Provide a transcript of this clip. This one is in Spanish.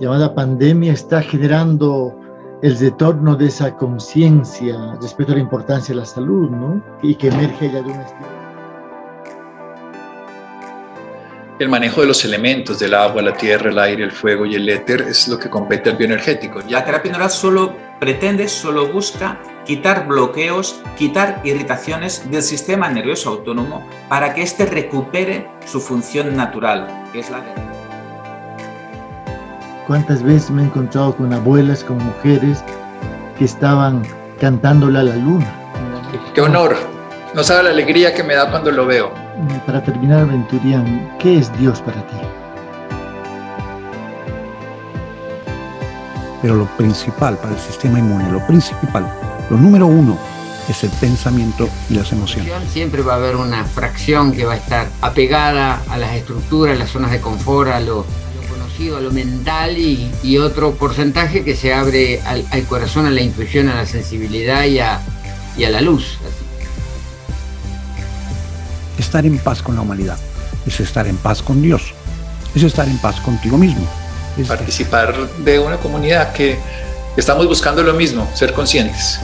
llamada pandemia está generando el retorno de esa conciencia respecto a la importancia de la salud, ¿no? Y que emerge ya de un estilo. El manejo de los elementos del agua, la tierra, el aire, el fuego y el éter es lo que compete al bioenergético. La terapia neural solo pretende, solo busca quitar bloqueos, quitar irritaciones del sistema nervioso autónomo para que éste recupere su función natural, que es la de... ¿Cuántas veces me he encontrado con abuelas, con mujeres que estaban cantándole a la luna? ¡Qué honor! No sabe la alegría que me da cuando lo veo. Para terminar, Venturián, ¿qué es Dios para ti? Pero lo principal para el sistema inmune, lo principal, lo número uno, es el pensamiento y las emociones. Siempre va a haber una fracción que va a estar apegada a las estructuras, a las zonas de confort, a lo, a lo mental y, otro porcentaje que se abre al, corazón, a la intuición, a la sensibilidad y a, y a la luz estar en paz con la humanidad, es estar en paz con Dios, es estar en paz contigo mismo. Participar de una comunidad que estamos buscando lo mismo, ser conscientes.